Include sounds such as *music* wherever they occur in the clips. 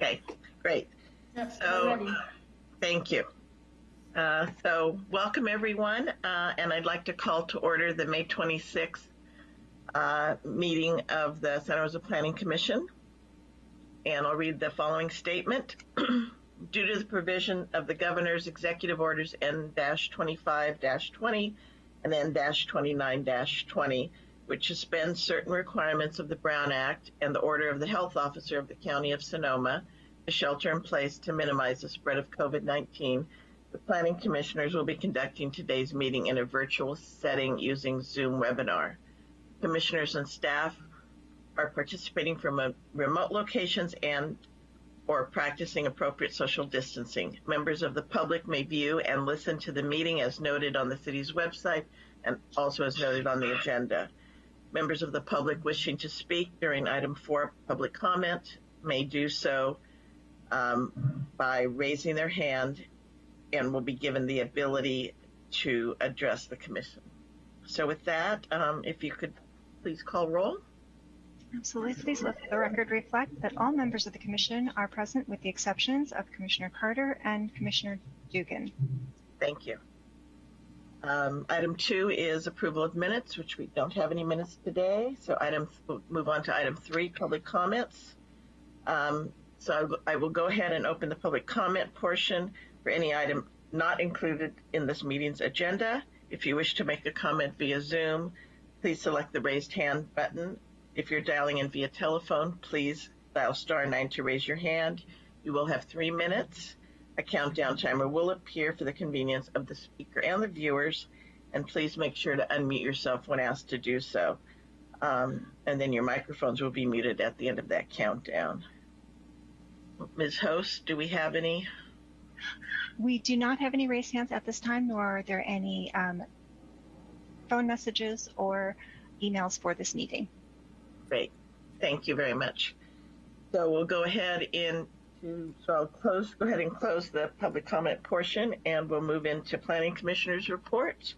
Okay, great. Yep, So, thank you. Uh, So, welcome everyone, uh, and I'd like to call to order the May 26th uh, meeting of the Santa Rosa Planning Commission. And I'll read the following statement. *clears throat* Due to the provision of the governor's executive orders N-25-20 and N-29-20, which suspends certain requirements of the Brown Act and the order of the health officer of the County of Sonoma, to shelter in place to minimize the spread of COVID-19, the planning commissioners will be conducting today's meeting in a virtual setting using Zoom webinar. Commissioners and staff are participating from remote locations and or practicing appropriate social distancing. Members of the public may view and listen to the meeting as noted on the city's website and also as noted on the agenda. Members of the public wishing to speak during item four, public comment, may do so um, by raising their hand and will be given the ability to address the commission. So with that, um, if you could please call roll. Absolutely. Please let the record reflect that all members of the commission are present with the exceptions of Commissioner Carter and Commissioner Dugan. Thank you. Um, item two is approval of minutes, which we don't have any minutes today. So item, move on to item three, public comments. Um, so I will go ahead and open the public comment portion for any item not included in this meeting's agenda. If you wish to make a comment via Zoom, please select the raised hand button. If you're dialing in via telephone, please dial star nine to raise your hand. You will have three minutes. A countdown timer will appear for the convenience of the speaker and the viewers, and please make sure to unmute yourself when asked to do so. Um, and then your microphones will be muted at the end of that countdown. Ms. Host, do we have any? We do not have any raised hands at this time, nor are there any um, phone messages or emails for this meeting. Great. Thank you very much. So we'll go ahead into, so I'll close, go ahead and close the public comment portion and we'll move into planning commissioners reports.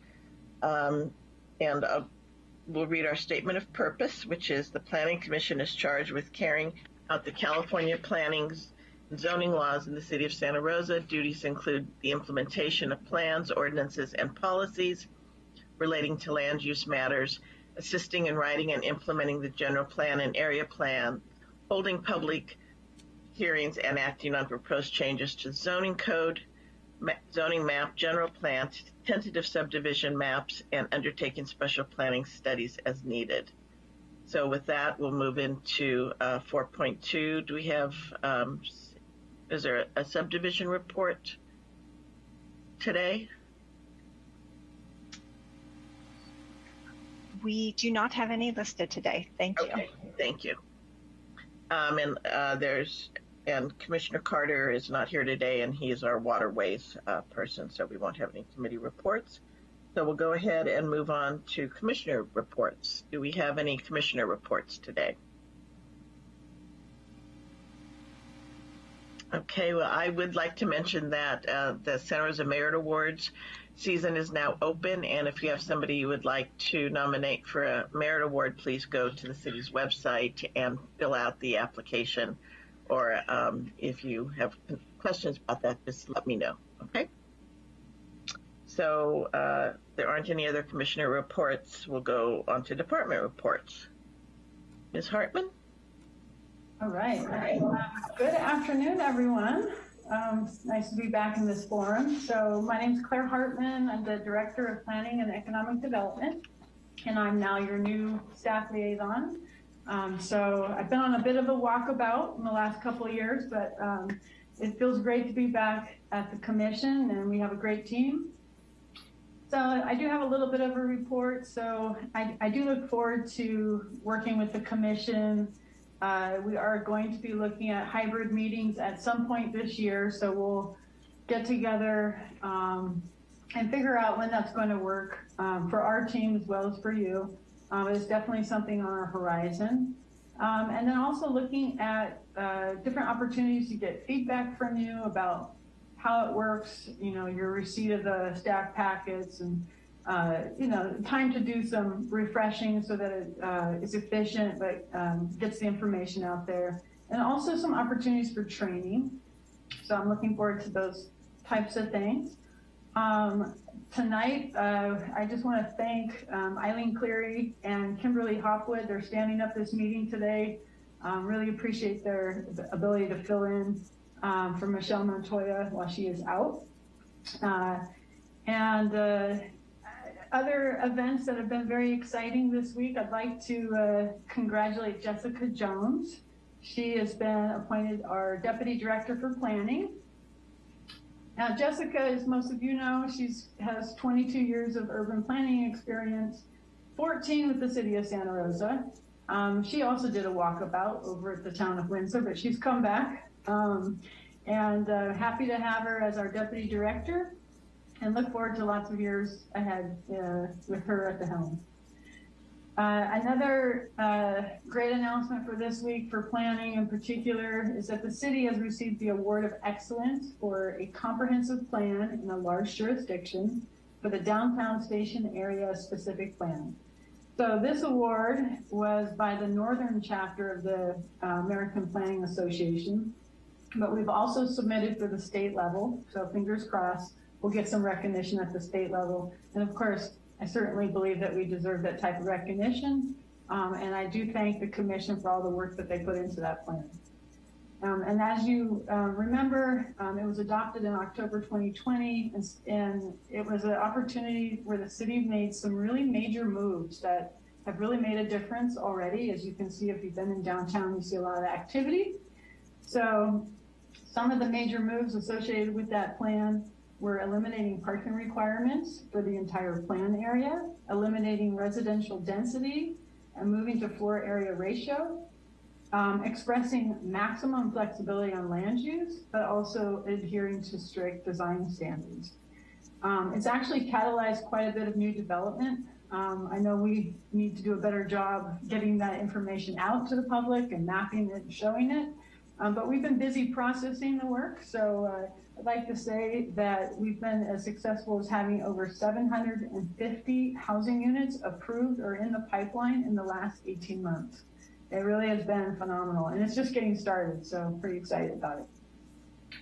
Um, and uh, we'll read our statement of purpose, which is the planning commission is charged with carrying out the California planning zoning laws in the city of Santa Rosa. Duties include the implementation of plans, ordinances, and policies relating to land use matters, assisting in writing and implementing the general plan and area plan, holding public hearings and acting on proposed changes to zoning code, ma- zoning map, general plan, tentative subdivision maps, and undertaking special planning studies as needed. So with that, we'll move into uh, 4.2. Do we have, um, is there a subdivision report today? We do not have any listed today. Thank you. Okay, thank you. Um, and uh, there's and Commissioner Carter is not here today, and he's our waterways uh, person, so we won't have any committee reports. So we'll go ahead and move on to commissioner reports. Do we have any commissioner reports today? Okay, well, I would like to mention that uh, the Santa Rosa Merit Awards season is now open, and if you have somebody you would like to nominate for a merit award, please go to the city's website and fill out the application. Or um, if you have questions about that, just let me know. Okay. So uh, there aren't any other commissioner reports. We'll go on to department reports. Ms. Hartman. All right. Uh, Good afternoon, everyone. Um, nice to be back in this forum. So my name is Claire Hartman. I'm the Director of Planning and Economic Development, and I'm now your new staff liaison. Um, so I've been on a bit of a walkabout in the last couple of years, but um, it feels great to be back at the commission, and we have a great team. So I do have a little bit of a report. So I, I do look forward to working with the commission uh, we are going to be looking at hybrid meetings at some point this year, so we'll get together um, and figure out when that's going to work um, for our team as well as for you. Um, it's definitely something on our horizon. Um, and then also looking at uh, different opportunities to get feedback from you about how it works, you know, your receipt of the staff packets and uh, you know, time to do some refreshing so that it uh, is efficient, but um, gets the information out there. and also some opportunities for training. So I'm looking forward to those types of things. Um, tonight, uh, I just want to thank um, Eileen Cleary and Kimberly Hopwood. They're standing up this meeting today. Um, really appreciate their ability to fill in um, for Michelle Montoya while she is out. Uh, and uh, other events that have been very exciting this week, I'd like to uh, congratulate Jessica Jones. She has been appointed our Deputy Director for Planning. Now, Jessica, as most of you know, she has 22 years of urban planning experience, 14 with the city of Santa Rosa. Um, she also did a walkabout over at the town of Windsor, but she's come back. Um, and uh, happy to have her as our deputy director and look forward to lots of years ahead uh, with her at the helm. Uh, another uh, great announcement for this week for planning in particular is that the city has received the Award of Excellence for a comprehensive plan in a large jurisdiction for the downtown station area specific plan. So this award was by the northern chapter of the uh, American Planning Association, but we've also submitted for the state level. So fingers crossed, we'll get some recognition at the state level. And of course, I certainly believe that we deserve that type of recognition. Um, and I do thank the commission for all the work that they put into that plan. Um, and as you um, remember, um, it was adopted in October 2020, and, and, it was an opportunity where the city made some really major moves that have really made a difference already. As you can see, if you've been in downtown, you see a lot of activity. So some of the major moves associated with that plan we're eliminating parking requirements for the entire plan area, eliminating residential density, and moving to floor area ratio, um, expressing maximum flexibility on land use, but also adhering to strict design standards. Um, it's actually catalyzed quite a bit of new development. Um, I know we need to do a better job getting that information out to the public and mapping it and showing it. Um, but we've been busy processing the work. So uh, Like to say that we've been as successful as having over 750 housing units approved or in the pipeline in the last 18 months. It really has been phenomenal and it's just getting started. So I'm pretty excited about it.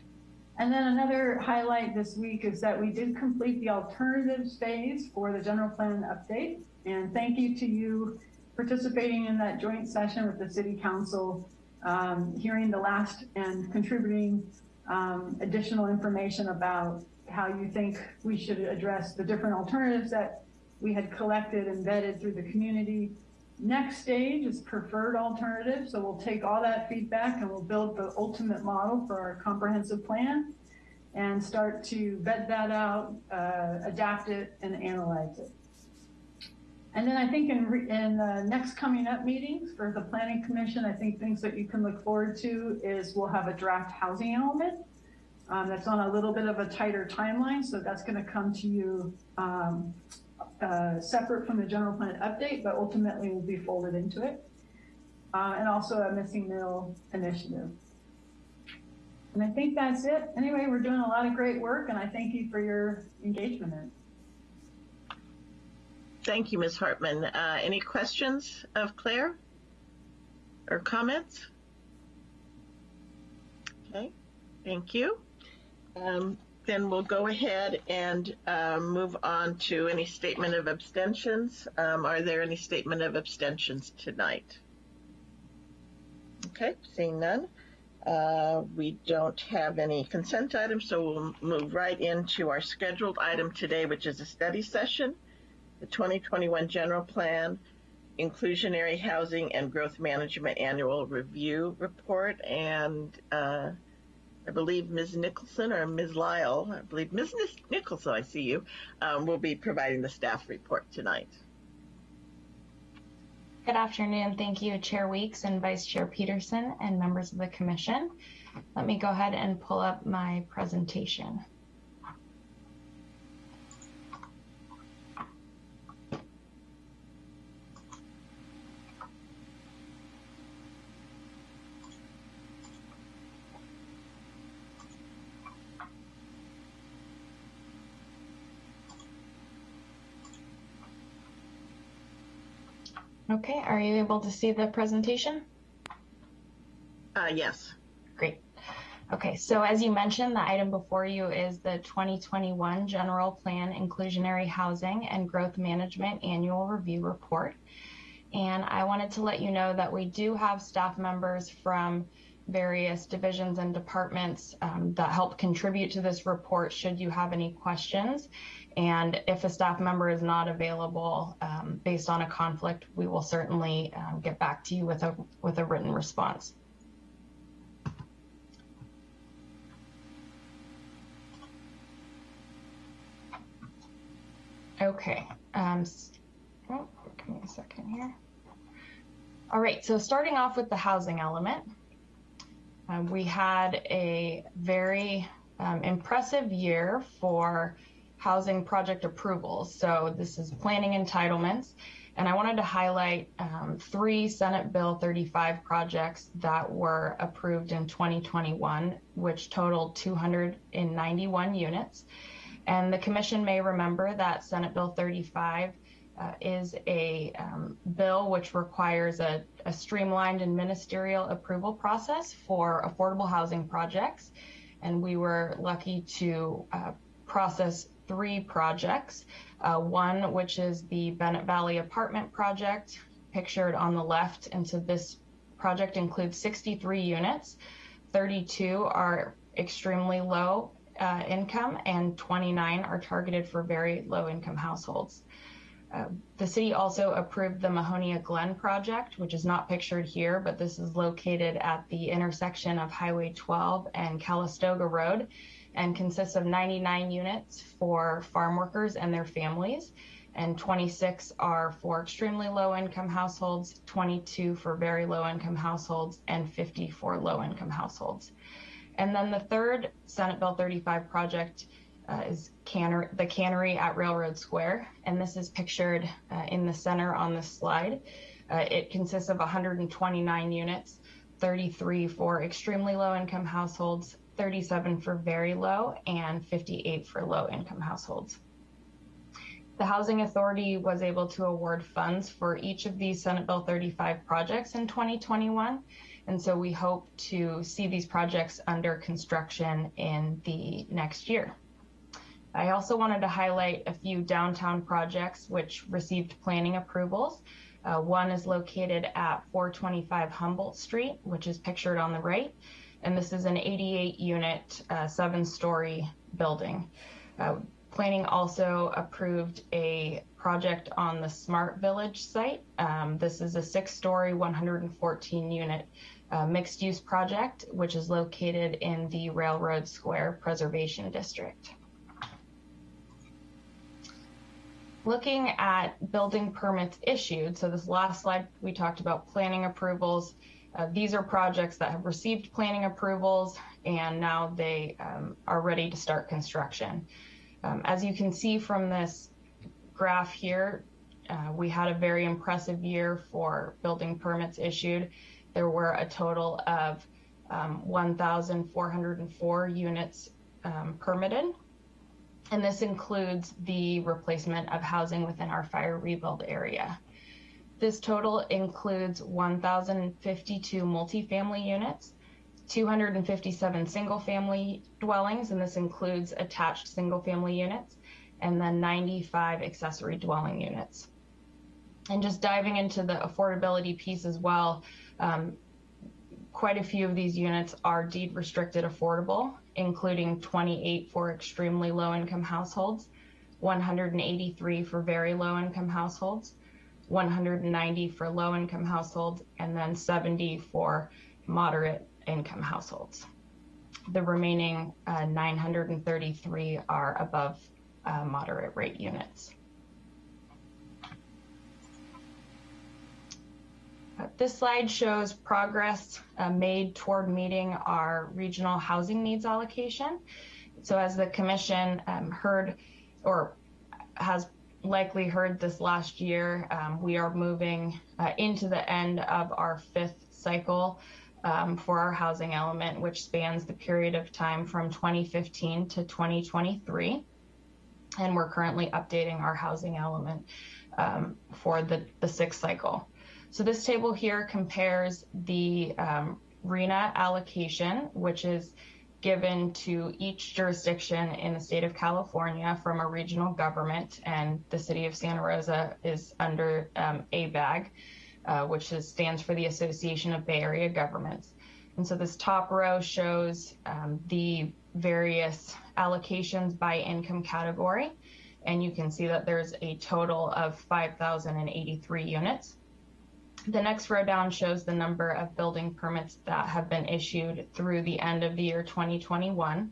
And then another highlight this week is that we did complete the alternatives phase for the general plan update. And thank you to you participating in that joint session with the city council, um, hearing the last and contributing um, additional information about how you think we should address the different alternatives that we had collected and vetted through the community. Next stage is preferred alternative. So we'll take all that feedback and we'll build the ultimate model for our comprehensive plan and start to vet that out, uh, adapt it, and analyze it. And then I think in, in uh, next coming up meetings for the Planning Commission, I think things that you can look forward to is we'll have a draft housing element um, that's on a little bit of a tighter timeline. So that's going to come to you um, uh, separate from the general plan update, but ultimately will be folded into it. Uh, and also a missing middle initiative. And I think that's it. Anyway, we're doing a lot of great work and I thank you for your engagement in it. Thank you, Ms. Hartman. Uh, any questions of Claire or comments? Okay, thank you. Um, then we'll go ahead and uh, move on to any statement of abstentions. Um, are there any statement of abstentions tonight? Okay, seeing none. Uh, we don't have any consent items, so we'll move right into our scheduled item today, which is a study session the 2021 General Plan, Inclusionary Housing and Growth Management Annual Review Report, and uh, I believe Ms. Nicholson or Ms. Lyle, I believe Ms. Nicholson, I see you, um, will be providing the staff report tonight. Good afternoon. Thank you, Chair Weeks and Vice Chair Peterson and members of the Commission. Let me go ahead and pull up my presentation. Okay, are you able to see the presentation? Uh, yes. Great. Okay, so as you mentioned, the item before you is the 2021 General Plan Inclusionary Housing and Growth Management Annual Review Report. And I wanted to let you know that we do have staff members from various divisions and departments um, that help contribute to this report should you have any questions. And if a staff member is not available um, based on a conflict, we will certainly um, get back to you with a, with a written response. Okay. Um, oh, give me a second here. All right. So starting off with the housing element, we had a very um, impressive year for housing project approvals. So this is planning entitlements. And I wanted to highlight um, three Senate Bill 35 projects that were approved in 2021, which totaled 291 units. And the commission may remember that Senate Bill 35 uh, is a um, bill which requires a, a, streamlined and ministerial approval process for affordable housing projects. And we were lucky to uh, process three projects. Uh, one, which is the Bennett Valley Apartment Project, pictured on the left. And so this project includes 63 units. 32 are extremely low uh, income and 29 are targeted for very low income households. Uh, the city also approved the Mahonia Glen project, which is not pictured here, but this is located at the intersection of Highway 12 and Calistoga Road and consists of 99 units for farm workers and their families. And 26 are for extremely low income households, 22 for very low income households, and 50 for low income households. And then the third Senate Bill 35 project is canner- the cannery at Railroad Square. And this is pictured uh, in the center on this slide. Uh, it consists of 129 units, 33 for extremely low income households, 37 for very low, and 58 for low income households. The Housing Authority was able to award funds for each of these Senate Bill 35 projects in 2021. And so we hope to see these projects under construction in the next year. I also wanted to highlight a few downtown projects which received planning approvals. Uh, one is located at 425 Humboldt Street, which is pictured on the right. And this is an 88 unit, uh, seven story building. Uh, planning also approved a project on the Smart Village site. Um, this is a six story, 114 unit uh, mixed use project, which is located in the Railroad Square Preservation District. Looking at building permits issued, so this last slide we talked about planning approvals. Uh, these are projects that have received planning approvals and now they um, are ready to start construction. Um, as you can see from this graph here, uh, we had a very impressive year for building permits issued there were a total of um, 1,404 units um, permitted. And this includes the replacement of housing within our fire rebuild area. This total includes 1,052 multifamily units, 257 single family dwellings, and this includes attached single family units, and then 95 accessory dwelling units. And just diving into the affordability piece as well, um, quite a few of these units are deed restricted affordable, including 28 for extremely low income households, 183 for very low income households, 190 for low income households, and then 70 for moderate income households. The remaining uh, 933 are above uh, moderate rate units. This slide shows progress uh, made toward meeting our regional housing needs allocation. So as the commission um, heard or has likely heard this last year, um, we are moving uh, into the end of our fifth cycle um, for our housing element, which spans the period of time from 2015 to 2023. And we're currently updating our housing element um, for the, the sixth cycle. So this table here compares the um, RHNA allocation, which is given to each jurisdiction in the state of California from a regional government, and the city of Santa Rosa is under um, ABAG, uh, which is, stands for the Association of Bay Area Governments. And so this top row shows um, the various allocations by income category. And you can see that there's a total of 5,083 units. The next row down shows the number of building permits that have been issued through the end of the year 2021.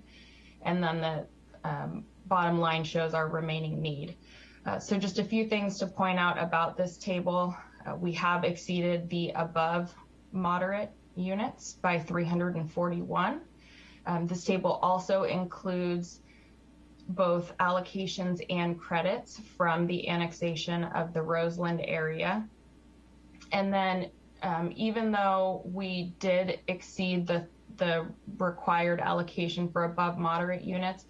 And then the um, bottom line shows our remaining need. Uh, so just a few things to point out about this table. Uh, we have exceeded the above moderate units by 341. Um, this table also includes both allocations and credits from the annexation of the Roseland area. And then um, even though we did exceed the, the required allocation for above moderate units,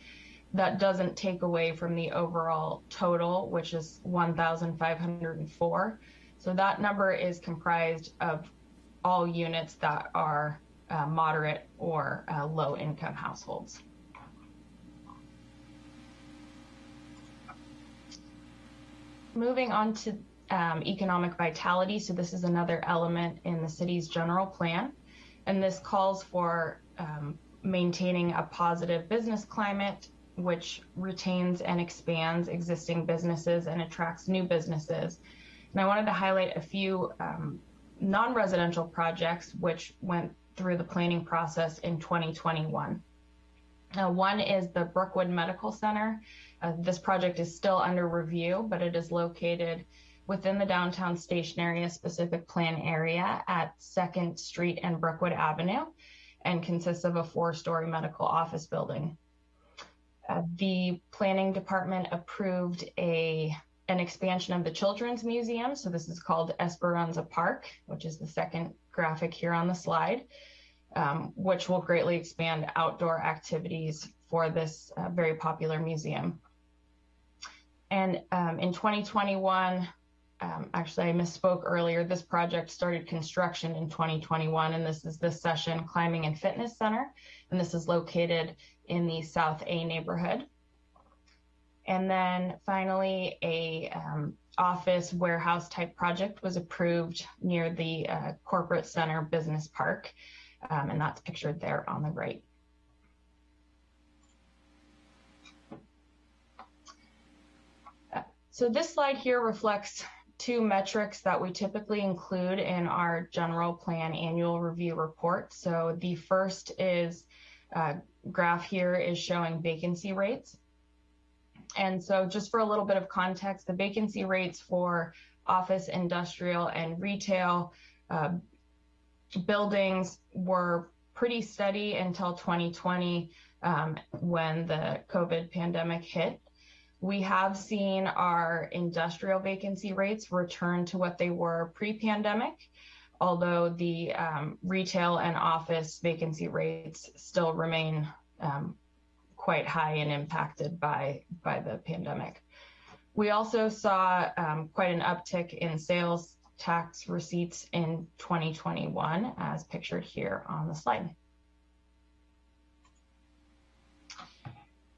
that doesn't take away from the overall total, which is 1,504. So that number is comprised of all units that are uh, moderate or uh, low income households. Moving on to economic vitality. So this is another element in the city's general plan. And this calls for um, maintaining a positive business climate, which retains and expands existing businesses and attracts new businesses. And I wanted to highlight a few um, non-residential projects which went through the planning process in 2021. Uh, one is the Brookwood Medical Center. Uh, this project is still under review, but it is located within the downtown station area specific plan area at 2nd Street and Brookwood Avenue and consists of a four-story medical office building. Uh, the planning department approved a an expansion of the Children's Museum. So this is called Esperanza Park, which is the second graphic here on the slide, um, which will greatly expand outdoor activities for this uh, very popular museum. And um, in 2021, um, actually I misspoke earlier, this project started construction in 2021, and this is the Session Climbing and Fitness Center, and this is located in the South A neighborhood. And then finally, a um, office warehouse type project was approved near the uh, corporate center business park. Um, and that's pictured there on the right. So this slide here reflects two metrics that we typically include in our general plan annual review report. So the first is uh, graph here is showing vacancy rates. And so just for a little bit of context, the vacancy rates for office, industrial, and retail uh, buildings were pretty steady until 2020 um, when the COVID pandemic hit. We have seen our industrial vacancy rates return to what they were pre-pandemic, although the um, retail and office vacancy rates still remain um, quite high and impacted by by the pandemic. We also saw um, quite an uptick in sales tax receipts in 2021, as pictured here on the slide.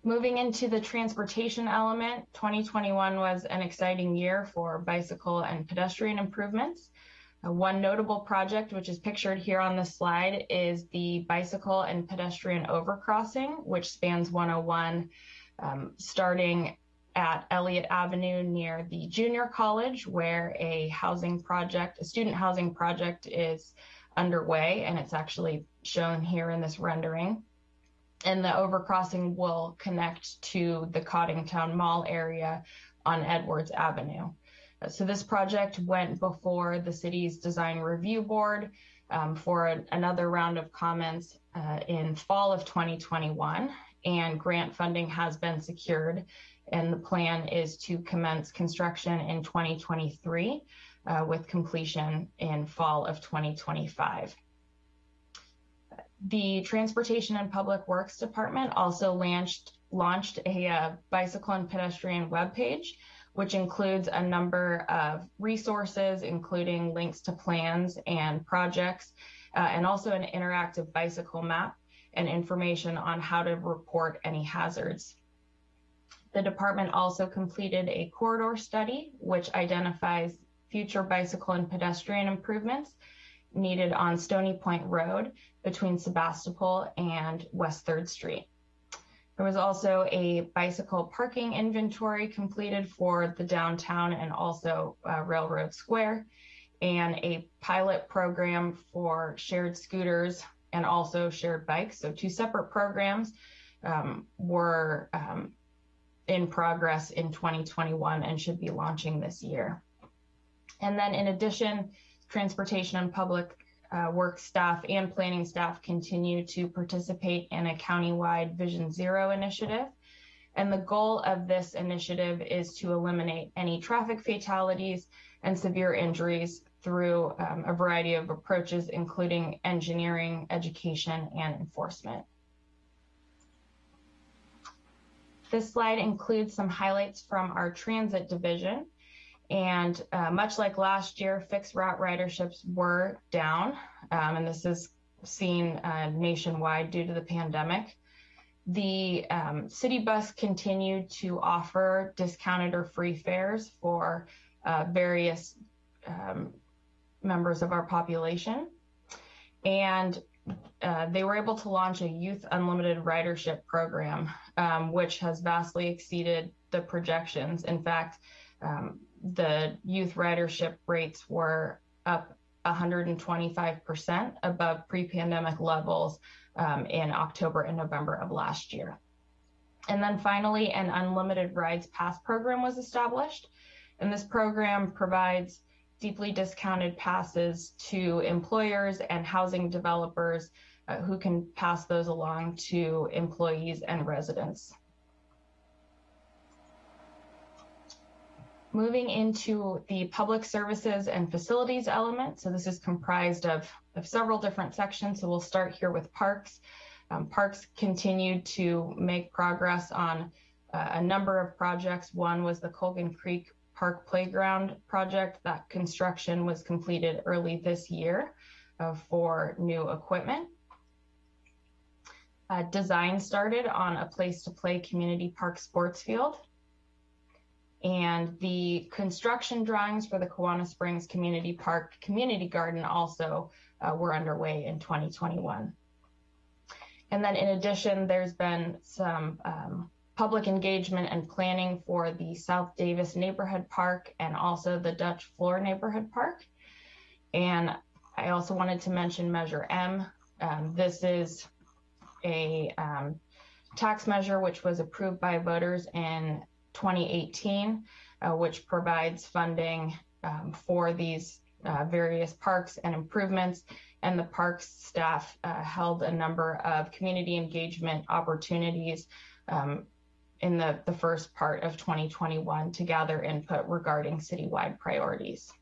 Moving into the transportation element, 2021 was an exciting year for bicycle and pedestrian improvements. Uh, one notable project, which is pictured here on the slide, is the bicycle and pedestrian overcrossing, which spans 101, um, starting at Elliott Avenue near the junior college, where a housing project, a student housing project is underway, and it's actually shown here in this rendering. And the overcrossing will connect to the Coddingtown Mall area on Edwards Avenue. So this project went before the city's design review board um, for another round of comments uh, in fall of 2021 and grant funding has been secured and the plan is to commence construction in 2023 uh, with completion in fall of 2025. The Transportation and Public Works Department also launched launched a uh, bicycle and pedestrian webpage which includes a number of resources, including links to plans and projects, uh, and also an interactive bicycle map and information on how to report any hazards. The department also completed a corridor study, which identifies future bicycle and pedestrian improvements needed on Stony Point Road between Sebastopol and West 3rd Street. There was also a bicycle parking inventory completed for the downtown and also uh, Railroad Square, and a pilot program for shared scooters and also shared bikes. So, two separate programs um, were um, in progress in 2021 and should be launching this year. And then, in addition, transportation and public uh, work staff and planning staff continue to participate in a countywide Vision Zero initiative. And the goal of this initiative is to eliminate any traffic fatalities and severe injuries through um, a variety of approaches, including engineering, education, and enforcement. This slide includes some highlights from our transit division. And uh, much like last year, fixed route riderships were down, um, and this is seen uh, nationwide due to the pandemic. The um, city bus continued to offer discounted or free fares for uh, various um, members of our population. And uh, they were able to launch a youth unlimited ridership program, um, which has vastly exceeded the projections. In fact, um, the youth ridership rates were up 125% above pre-pandemic levels um, in October and November of last year. And then finally, an unlimited rides pass program was established. And this program provides deeply discounted passes to employers and housing developers uh, who can pass those along to employees and residents. Moving into the public services and facilities element. So this is comprised of, of several different sections. So we'll start here with parks. Um, parks continued to make progress on uh, a number of projects. One was the Colgan Creek Park Playground project. That construction was completed early this year uh, for new equipment. Uh, design started on a place to play community park sports field and the construction drawings for the Kawana Springs Community Park Community Garden also uh, were underway in 2021. And then in addition, there's been some um, public engagement and planning for the South Davis Neighborhood Park and also the Dutch Floor Neighborhood Park. And I also wanted to mention Measure M. Um, this is a um, tax measure which was approved by voters in 2018, uh, which provides funding um, for these uh, various parks and improvements. And the parks staff uh, held a number of community engagement opportunities um, in the, the first part of 2021 to gather input regarding citywide priorities.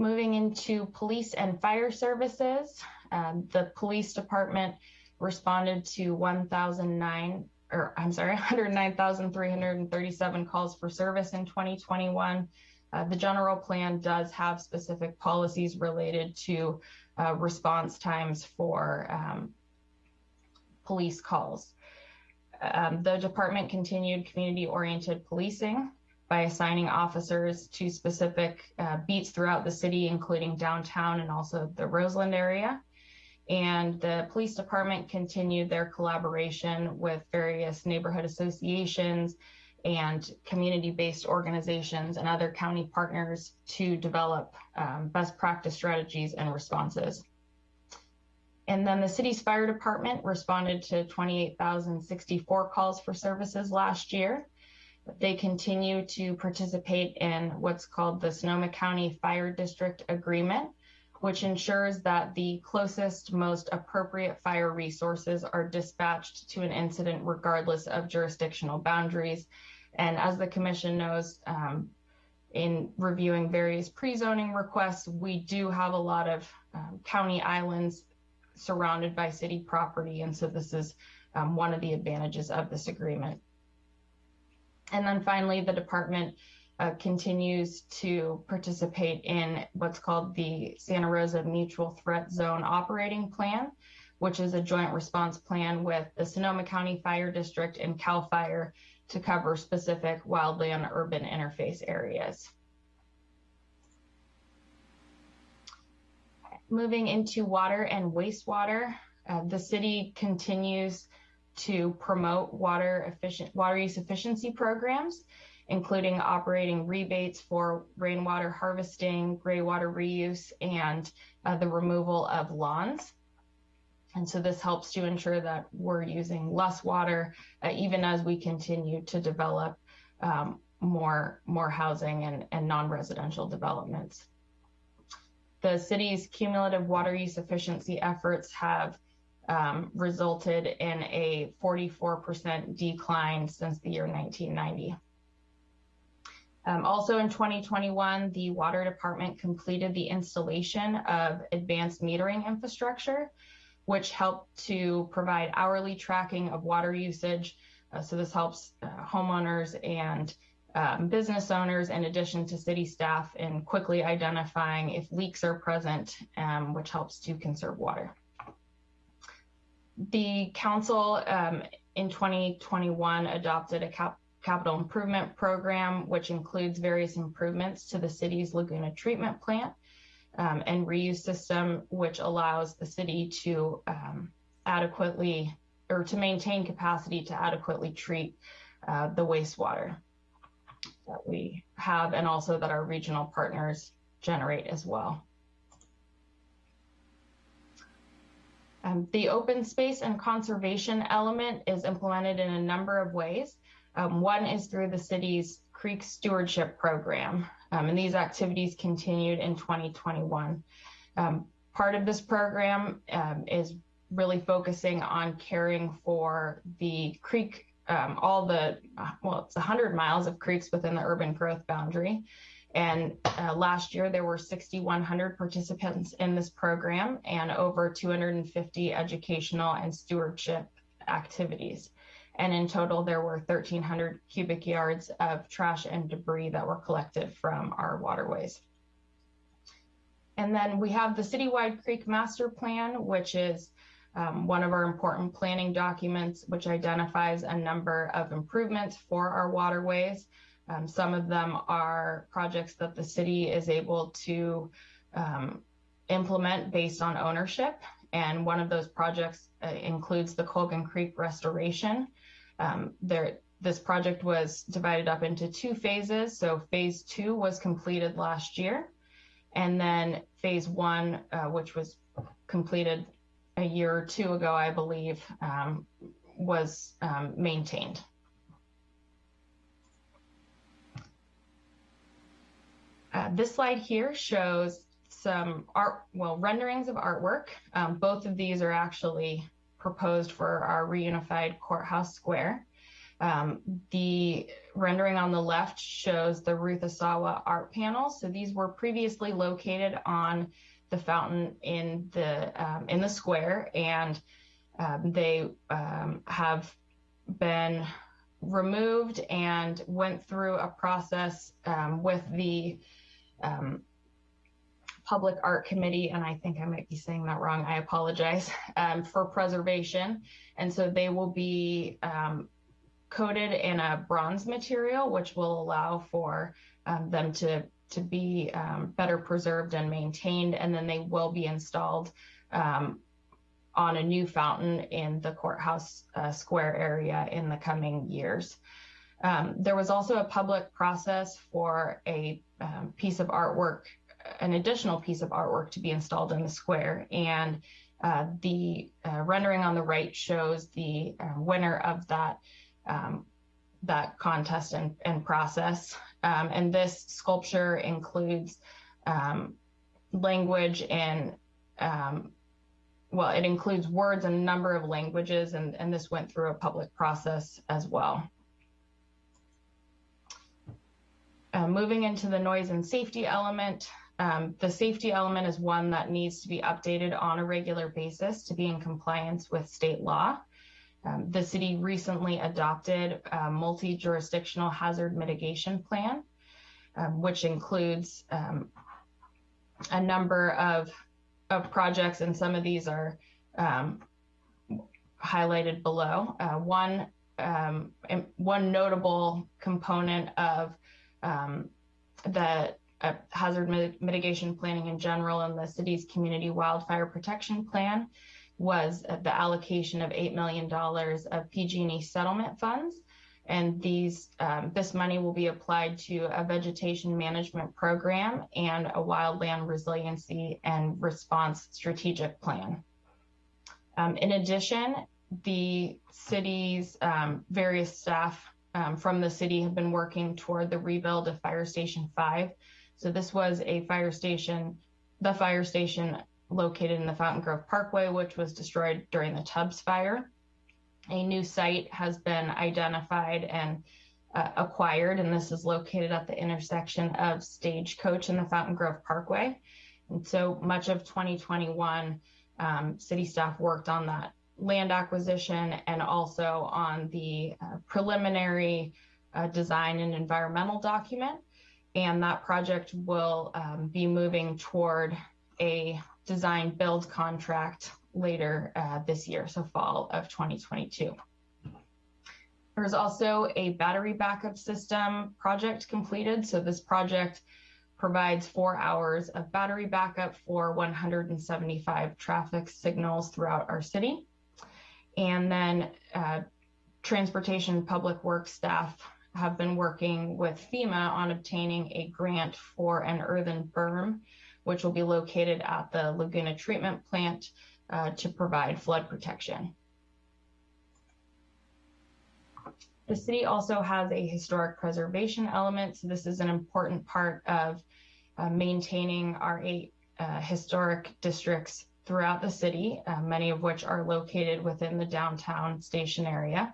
Moving into police and fire services, um, the police department responded to 1,009 or I'm sorry, *laughs* 109,337 calls for service in 2021. Uh, the general plan does have specific policies related to uh, response times for um, police calls. Um, the department continued community oriented policing by assigning officers to specific uh, beats throughout the city, including downtown and also the Roseland area and the police department continued their collaboration with various neighborhood associations and community-based organizations and other county partners to develop um, best practice strategies and responses. And then the city's fire department responded to 28,064 calls for services last year. They continue to participate in what's called the Sonoma County Fire District Agreement, which ensures that the closest, most appropriate fire resources are dispatched to an incident regardless of jurisdictional boundaries. And as the commission knows, um, in reviewing various pre-zoning requests, we do have a lot of um, county islands surrounded by city property. And so this is um, one of the advantages of this agreement. And then finally, the department uh, continues to participate in what's called the Santa Rosa Mutual Threat Zone Operating Plan, which is a joint response plan with the Sonoma County Fire District and CAL FIRE to cover specific wildland urban interface areas. Moving into water and wastewater, uh, the city continues to promote water efficient water use efficiency programs, including operating rebates for rainwater harvesting, gray water reuse, and uh, the removal of lawns. And so this helps to ensure that we're using less water, uh, even as we continue to develop um, more, more housing and, and non-residential developments. The city's cumulative water use efficiency efforts have um, resulted in a 44% decline since the year 1990. Um, also in 2021, the water department completed the installation of advanced metering infrastructure, which helped to provide hourly tracking of water usage. Uh, so this helps uh, homeowners and um, business owners, in addition to city staff, in quickly identifying if leaks are present, um, which helps to conserve water. The council um, in 2021 adopted a cap capital improvement program, which includes various improvements to the city's Laguna treatment plant um, and reuse system, which allows the city to um, adequately or to maintain capacity to adequately treat uh, the wastewater that we have and also that our regional partners generate as well. Um, the open space and conservation element is implemented in a number of ways. Um, one is through the city's creek stewardship program, um, and these activities continued in 2021. Um, part of this program um, is really focusing on caring for the creek, um, all the, uh, well, it's 100 miles of creeks within the urban growth boundary. And uh, last year, there were 6,100 participants in this program and over 250 educational and stewardship activities. And in total, there were 1,300 cubic yards of trash and debris that were collected from our waterways. And then we have the Citywide Creek Master Plan, which is um, one of our important planning documents, which identifies a number of improvements for our waterways. Um, some of them are projects that the city is able to um, implement based on ownership. And one of those projects uh, includes the Colgan Creek restoration. Um, there, this project was divided up into two phases. So phase two was completed last year. And then phase one, uh, which was completed a year or two ago, I believe, um, was um, maintained. Uh, this slide here shows some art, well, renderings of artwork. Um, both of these are actually proposed for our reunified courthouse square. Um, the rendering on the left shows the Ruth Asawa art panels. So these were previously located on the fountain in the um, in the square, and um, they um, have been removed and went through a process um, with the um, Public Art Committee, and I think I might be saying that wrong. I apologize *laughs* um, for preservation. And so they will be um, coated in a bronze material, which will allow for um, them to to be um, better preserved and maintained. And then they will be installed um, on a new fountain in the courthouse uh, square area in the coming years. Um, there was also a public process for a um, piece of artwork, an additional piece of artwork to be installed in the square. And uh, the uh, rendering on the right shows the uh, winner of that um, that contest and, and process. Um, and this sculpture includes um, language and um, well, it includes words in a number of languages, and, and this went through a public process as well. Uh, moving into the noise and safety element, um, the safety element is one that needs to be updated on a regular basis to be in compliance with state law. Um, the city recently adopted a multi-jurisdictional hazard mitigation plan. um, which includes um, a number of, of projects, and some of these are um, highlighted below. Uh, one, um, one notable component of the uh, hazard mit- mitigation planning in general and the city's community wildfire protection plan was the allocation of $8 million of PG&E settlement funds. And these, um, this money will be applied to a vegetation management program and a wildland resiliency and response strategic plan. Um, in addition, the city's um, various staff um, from the city have been working toward the rebuild of Fire Station 5. So this was a fire station, the fire station located in the Fountaingrove Parkway, which was destroyed during the Tubbs fire. A new site has been identified and uh, acquired, and this is located at the intersection of Stagecoach and the Fountaingrove Parkway. And so much of 2021, um, city staff worked on that land acquisition and also on the uh, preliminary uh, design and environmental document. And that project will um, be moving toward a design build contract later uh, this year, so fall of 2022. There's also a battery backup system project completed. So this project provides four hours of battery backup for 175 traffic signals throughout our city. And then uh, transportation public works staff have been working with FEMA on obtaining a grant for an earthen berm which will be located at the Laguna Treatment Plant uh, to provide flood protection. The city also has a historic preservation element. So this is an important part of uh, maintaining our eight uh, historic districts throughout the city, uh, many of which are located within the downtown station area.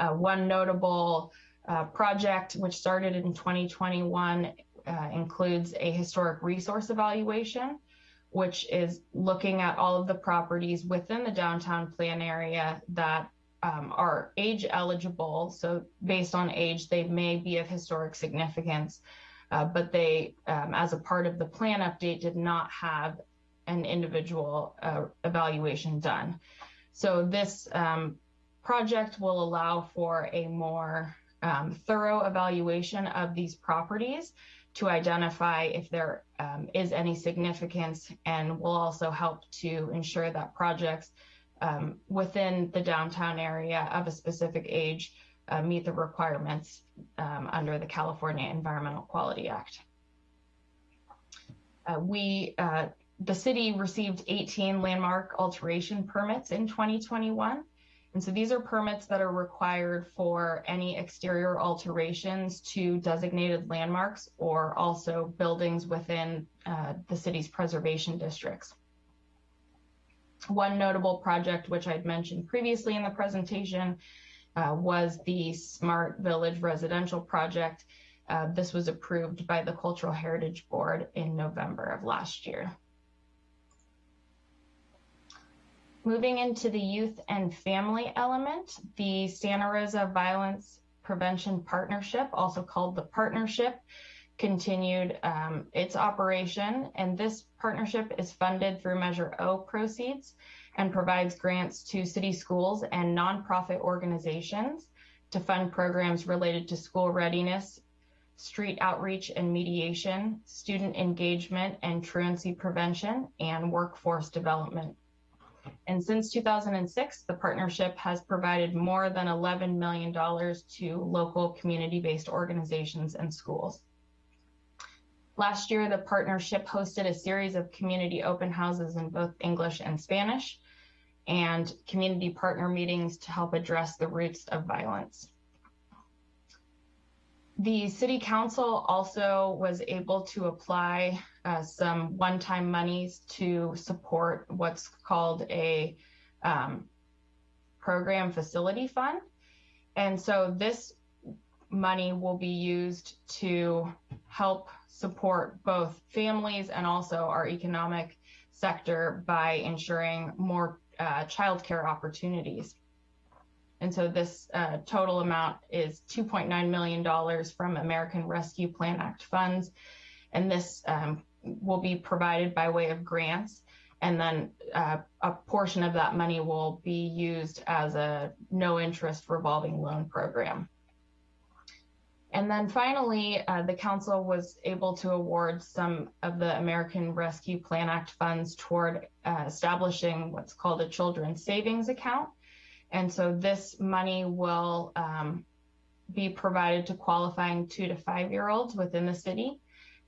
Uh, one notable uh, project, which started in 2021, uh, includes a historic resource evaluation, which is looking at all of the properties within the downtown plan area that um, are age eligible. So, based on age, they may be of historic significance, uh, but they, um, as a part of the plan update, did not have an individual uh, evaluation done. So, this um, project will allow for a more um, thorough evaluation of these properties to identify if there um, is any significance and will also help to ensure that projects um, within the downtown area of a specific age uh, meet the requirements um, under the California Environmental Quality Act. Uh, we, uh, the city received 18 landmark alteration permits in 2021. And so these are permits that are required for any exterior alterations to designated landmarks or also buildings within uh, the city's preservation districts. One notable project, which I'd mentioned previously in the presentation, uh, was the Smart Village Residential Project. Uh, this was approved by the Cultural Heritage Board in November of last year. Moving into the youth and family element, the Santa Rosa Violence Prevention Partnership, also called the Partnership, continued um, its operation. And this partnership is funded through Measure O proceeds and provides grants to city schools and nonprofit organizations to fund programs related to school readiness, street outreach and mediation, student engagement and truancy prevention, and workforce development. And since 2006, the partnership has provided more than $11 million to local community based organizations and schools. Last year, the partnership hosted a series of community open houses in both English and Spanish and community partner meetings to help address the roots of violence. The city council also was able to apply uh, some one-time monies to support what's called a um, program facility fund. And so this money will be used to help support both families and also our economic sector by ensuring more uh, childcare opportunities. And so this uh, total amount is $2.9 million from American Rescue Plan Act funds. And this um, will be provided by way of grants. And then uh, a portion of that money will be used as a no interest revolving loan program. And then finally, uh, the council was able to award some of the American Rescue Plan Act funds toward uh, establishing what's called a children's savings account. And so this money will um, be provided to qualifying two to five year olds within the city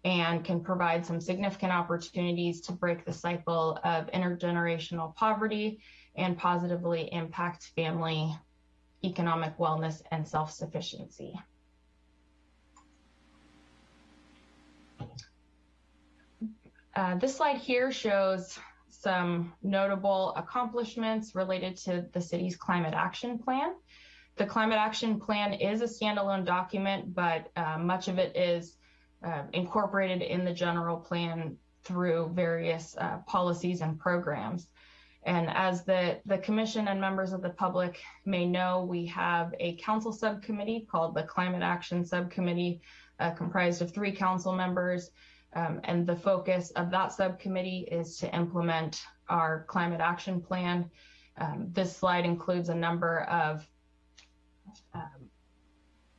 and can provide some significant opportunities to break the cycle of intergenerational poverty and positively impact family economic wellness and self sufficiency. Uh, this slide here shows some notable accomplishments related to the city's climate action plan. The climate action plan is a standalone document, but uh, much of it is uh, incorporated in the general plan through various uh, policies and programs. And as the, the commission and members of the public may know, we have a council subcommittee called the Climate Action Subcommittee, uh, comprised of three council members um, and the focus of that subcommittee is to implement our climate action plan. Um, this slide includes a number of um,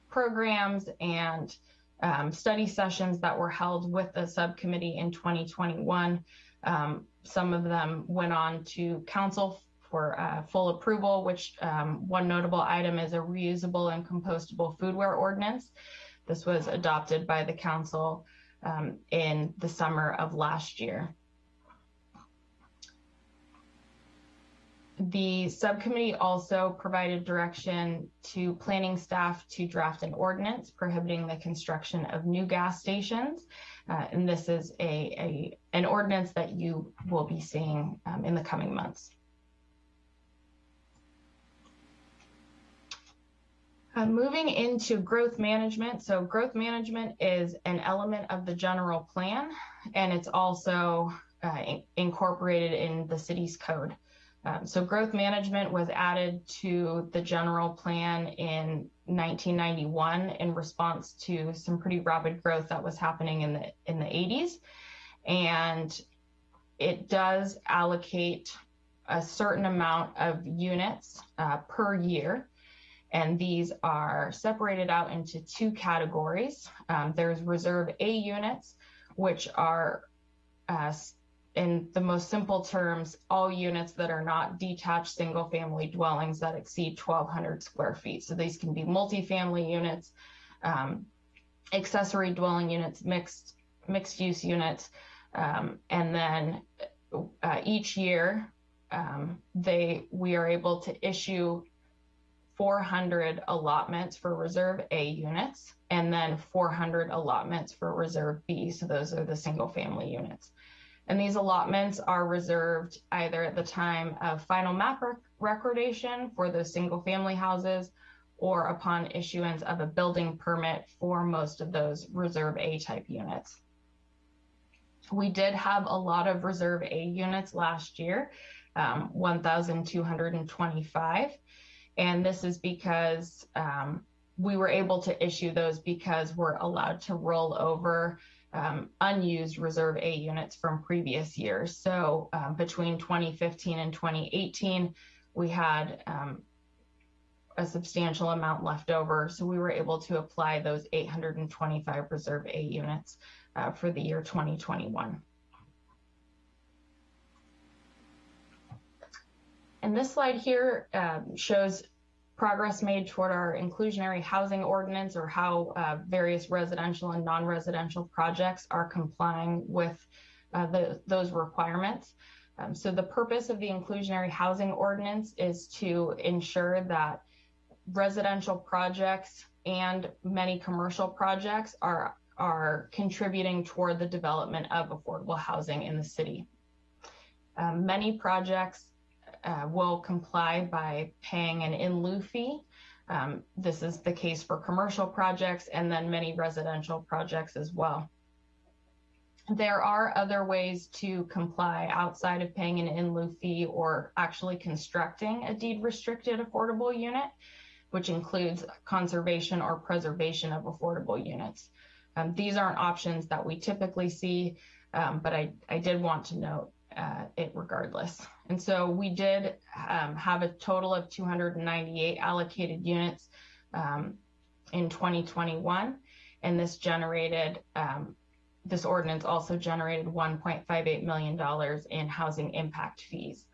programs and um, study sessions that were held with the subcommittee in 2021. Um, some of them went on to council for uh, full approval, which um, one notable item is a reusable and compostable foodware ordinance. This was adopted by the council um, in the summer of last year. The subcommittee also provided direction to planning staff to draft an ordinance prohibiting the construction of new gas stations. Uh, and this is a, a, an ordinance that you will be seeing um, in the coming months. Moving into growth management. So growth management is an element of the general plan, and it's also uh, in incorporated in the city's code. Um, so growth management was added to the general plan in 1991 in response to some pretty rapid growth that was happening in the in the 80s, and it does allocate a certain amount of units uh, per year and these are separated out into two categories. Um, there's Reserve A units, which are, uh, in the most simple terms, all units that are not detached single family dwellings that exceed 1,200 square feet. So these can be multifamily units, um, accessory dwelling units, mixed mixed use units, um, and then uh, each year um, they we are able to issue 400 allotments for Reserve A units and then 400 allotments for Reserve B. So those are the single family units. And these allotments are reserved either at the time of final map rec recordation for those single family houses or upon issuance of a building permit for most of those Reserve A type units. We did have a lot of Reserve A units last year, um, 1,225. And this is because um, we were able to issue those because we're allowed to roll over um, unused Reserve A units from previous years. So um, between 2015 and 2018, we had um, a substantial amount left over. So we were able to apply those 825 Reserve A units uh, for the year 2021. And this slide here um, shows progress made toward our inclusionary housing ordinance or how uh, various residential and non-residential projects are complying with uh, the, those requirements. Um, so the purpose of the inclusionary housing ordinance is to ensure that residential projects and many commercial projects are are contributing toward the development of affordable housing in the city. Um, many projects uh, will comply by paying an in lieu fee. Um, this is the case for commercial projects and then many residential projects as well. there are other ways to comply outside of paying an in lieu fee or actually constructing a deed restricted affordable unit, which includes conservation or preservation of affordable units. Um, these aren't options that we typically see, um, but I, I did want to note uh, it regardless. And so we did um, have a total of 298 allocated units um, in 2021, and this generated um, this ordinance also generated $1.58 million in housing impact fees.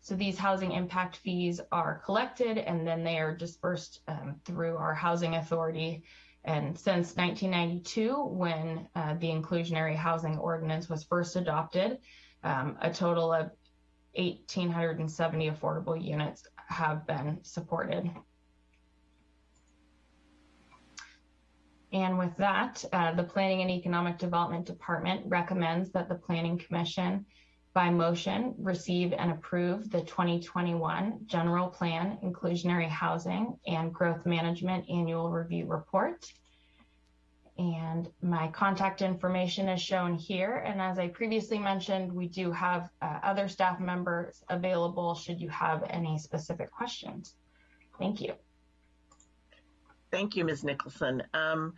So these housing impact fees are collected and then they are dispersed um, through our housing authority. And since 1992, when uh, the inclusionary housing ordinance was first adopted, um, a total of 1,870 affordable units have been supported. And with that, uh, the Planning and Economic Development Department recommends that the Planning Commission by motion receive and approve the 2021 General Plan Inclusionary Housing and Growth Management Annual Review Report. And my contact information is shown here. And as I previously mentioned, we do have uh, other staff members available should you have any specific questions. Thank you. Thank you, Ms. Nicholson. Um,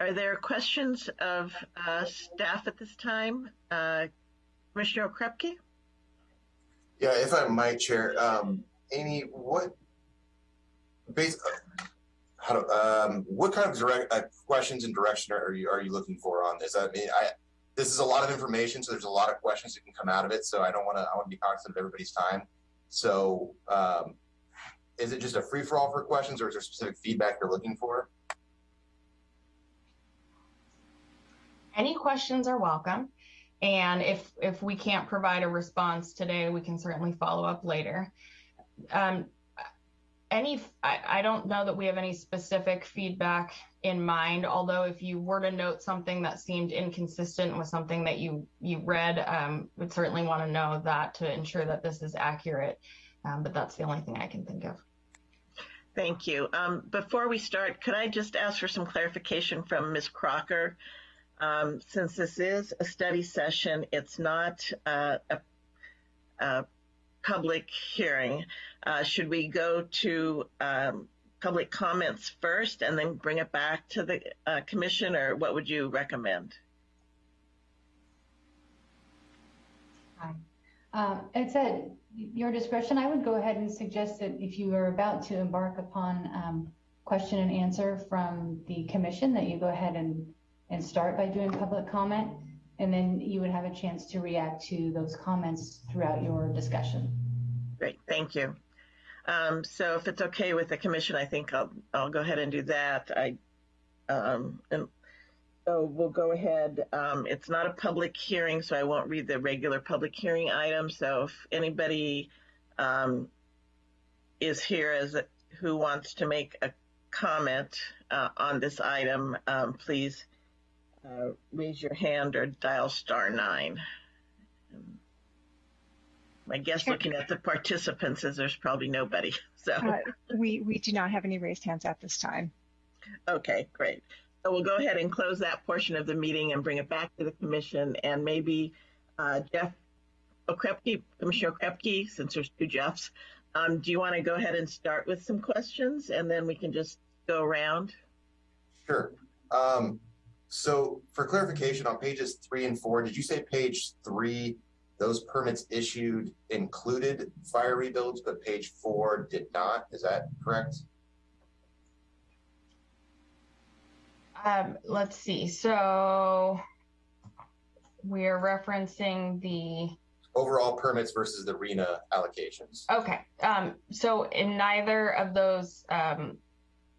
are there questions of uh, staff at this time? Uh, Commissioner Krepke? Yeah, if I might, Chair. Um, Amy, what, based, how um, what kind of direct uh, questions and direction are you are you looking for on this? I mean, I this is a lot of information, so there's a lot of questions that can come out of it. So I don't want to I want to be cognizant of everybody's time. So um, is it just a free for all for questions, or is there specific feedback you're looking for? Any questions are welcome. And if if we can't provide a response today, we can certainly follow up later. Um, any, I, I don't know that we have any specific feedback in mind. Although, if you were to note something that seemed inconsistent with something that you you read, um, would certainly want to know that to ensure that this is accurate. Um, but that's the only thing I can think of. Thank you. Um, before we start, could I just ask for some clarification from Ms. Crocker? Um, since this is a study session, it's not uh, a, a, public hearing. Uh, should we go to um, public comments first and then bring it back to the uh, commission, or what would you recommend? Hi. Um, it's at your discretion. I would go ahead and suggest that if you are about to embark upon um, question and answer from the commission, that you go ahead and, and start by doing public comment, and then you would have a chance to react to those comments throughout your discussion. Great, thank you. Um, so if it's okay with the commission, I think I'll I'll go ahead and do that. I um, and so we'll go ahead. Um, it's not a public hearing, so I won't read the regular public hearing item. So if anybody um, is here as a, who wants to make a comment uh, on this item, um, please uh, raise your hand or dial star nine. My guess looking at the participants is there's probably nobody. *laughs* So Uh, we, we do not have any raised hands at this time. okay, great. So we'll go ahead and close that portion of the meeting and bring it back to the commission and maybe uh, Jeff Okrepkie, Commissioner Okrepkie, since there's two Jeffs, um, do you want to go ahead and start with some questions and then we can just go around? Sure. Um, so for clarification on pages three and four, did you say page three, those permits issued included fire rebuilds, but page four did not? Is that correct? Um, let's see. So we're referencing the Overall permits versus the RHNA allocations. okay. Um, so in neither of those um,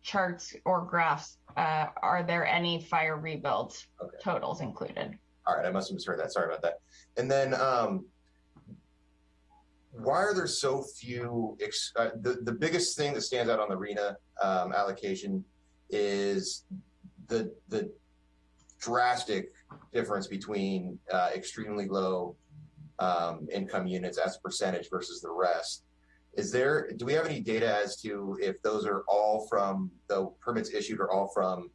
charts or graphs uh, are there any fire rebuilds Okay. totals included. All right, I must have misheard that. Sorry about that. And then, um, why are there so few? Ex- uh, the the biggest thing that stands out on the RHNA um, allocation is the the drastic difference between uh, extremely low um, income units as a percentage versus the rest. Is there? Do we have any data as to if those are all from the permits issued are all from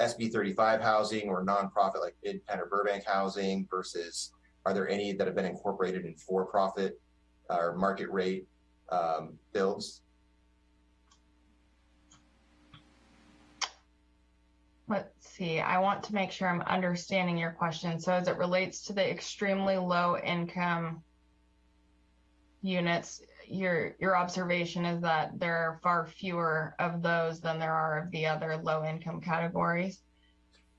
SB 35 housing or nonprofit like Mid or Burbank housing versus are there any that have been incorporated in for profit or market rate um, builds? Let's see. I want to make sure I'm understanding your question. So as it relates to the extremely low income units, your your observation is that there are far fewer of those than there are of the other low income categories.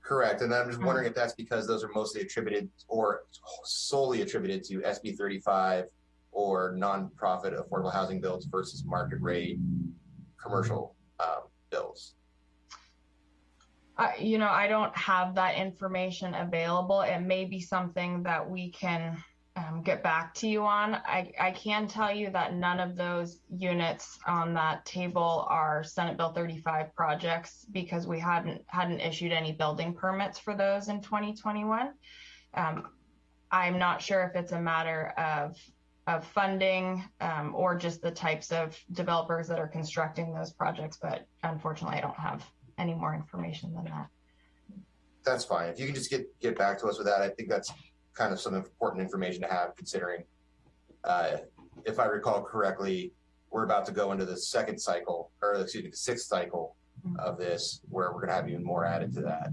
Correct. And I'm just wondering if that's because those are mostly attributed or solely attributed to SB 35 or nonprofit affordable housing builds versus market rate commercial um, builds. Uh, you know, I don't have that information available. It may be something that we can um, get back to you on. I, I can tell you that none of those units on that table are Senate Bill 35 projects because we hadn't hadn't issued any building permits for those in 2021. Um, I'm not sure if it's a matter of of funding um, or just the types of developers that are constructing those projects, but unfortunately, I don't have any more information than that. That's fine. If you can just get get back to us with that, I think that's kind of some important information to have considering uh, if I recall correctly, we're about to go into the second cycle, or excuse me, the sixth cycle of this, where we're going to have even more added to that.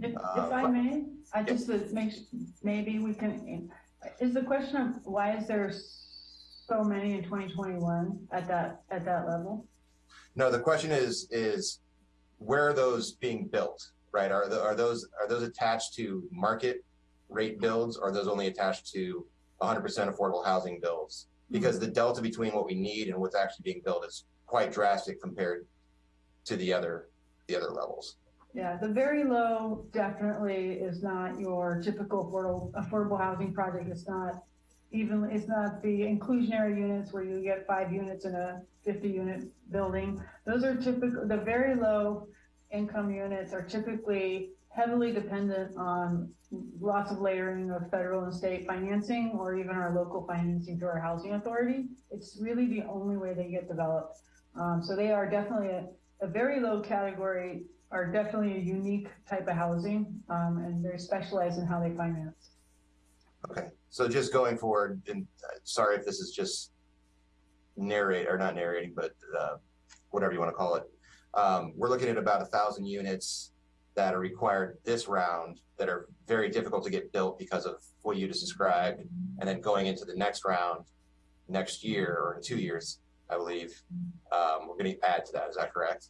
If, if Uh, I may, I just would make, maybe we can, is the question of why is there so many in twenty twenty-one at that, at that level? No, the question is is where are those being built? Right? Are the, are those are those attached to market rate builds, or are those only attached to 100% affordable housing builds? Because the delta between what we need and what's actually being built is quite drastic compared to the other the other levels. Yeah, the very low definitely is not your typical affordable, affordable housing project. It's not even, it's not the inclusionary units where you get five units in a fifty unit building. Those are typical, the very low income units are typically heavily dependent on lots of layering of federal and state financing or even our local financing through our housing authority. It's really the only way they get developed. Um, so they are definitely a, a very low category are definitely a unique type of housing um, and very specialized in how they finance. Okay, so just going forward, and uh, sorry if this is just narrate or not narrating, but uh, whatever you want to call it. Um, we're looking at about a thousand units that are required this round that are very difficult to get built because of what you just described, and then going into the next round next year or in two years, I believe, um, we're going to add to that. Is that correct?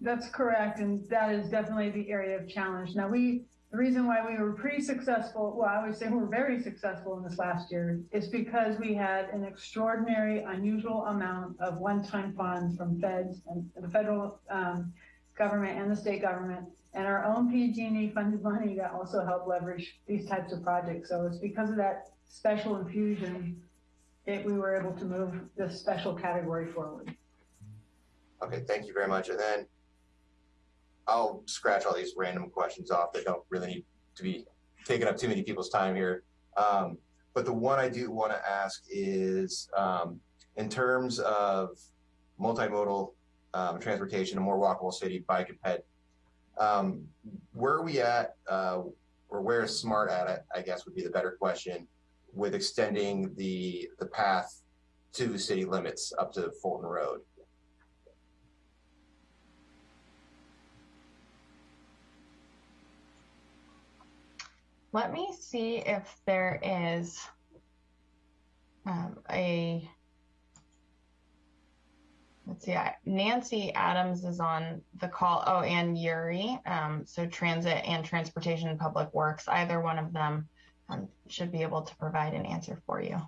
That's correct, and that is definitely the area of challenge. Now, we the reason why we were pretty successful, well, I would say we're very successful in this last year, is because we had an extraordinary, unusual amount of one-time funds from feds and the federal um, government and the state government, and our own PG&E funded money that also helped leverage these types of projects. So it's because of that special infusion that we were able to move this special category forward. Okay, thank you very much. And then I'll scratch all these random questions off that don't really need to be taking up too many people's time here. Um, but the one I do want to ask is um, in terms of multimodal um, transportation, a more walkable city, bike and ped, um, where are we at, uh, or where is SMART at, it, I guess would be the better question, with extending the, the path to city limits up to Fulton Road? Let me see if there is um, a. Let's see. I, Nancy Adams is on the call. Oh, and Yuri. Um, so transit and transportation and public works. Either one of them um, should be able to provide an answer for you.